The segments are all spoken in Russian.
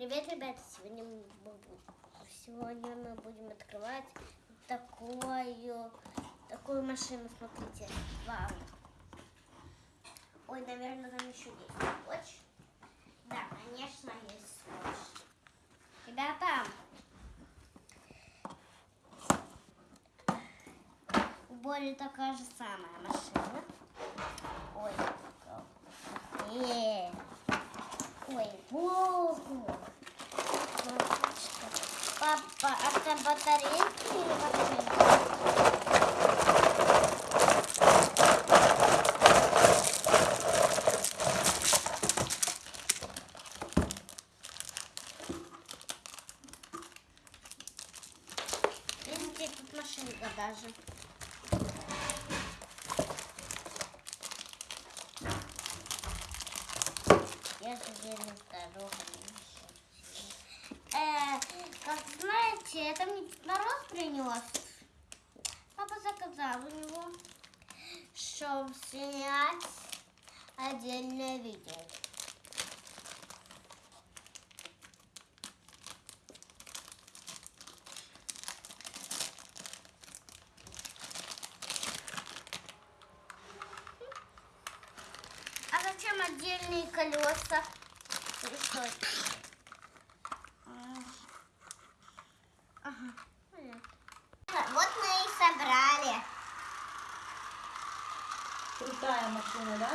Привет, ребята! Сегодня мы, сегодня мы будем открывать такую, такую машину. Смотрите. Вау. Ой, наверное, там еще есть скотч. Да, конечно, есть скотч. Ребята, у Боли такая же самая машина. Ой, э, Ой, богу. Папа, это батарейки или машинка? Видите, тут машинка даже. Я же еле здорова. Знаете, это мне Дед Мороз принес. Папа заказал у него, чтобы снять отдельное видео. А зачем отдельные колеса? Или что это? М. Ага, понятно. Вот мы и собрали. Крутая машина, да?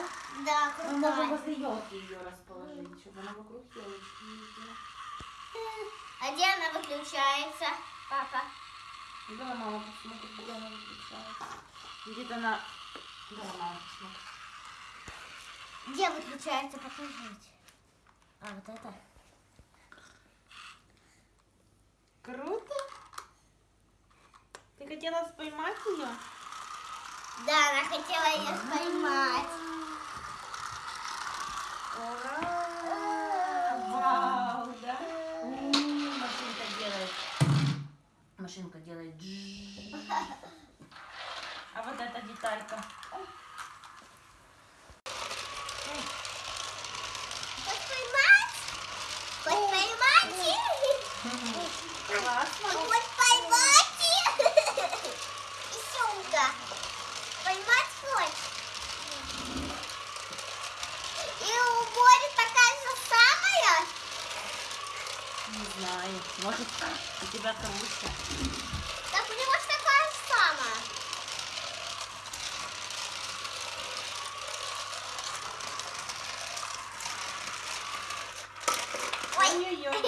Да, Мы можем крутая. возле елки ее расположить, чтобы она вокруг елочки ездила. А где она выключается, папа? Где она, мама, посмотри, где она выключается. Где-то она... Она, мама, посмотри. Где выключается, покажите. А, вот это? Круто! Ты хотела поймать ее? Да, она хотела ее поймать. Ура! Вау, да? Машинка делает. Машинка делает. А вот эта деталька. Поймать? Поймать? Классно. Поймать? Поймать хочешь? И у Бори такая же самая? Не знаю. Может, у тебя круче. Так у него ж такая же самая. Ой. Ой-ой-ой.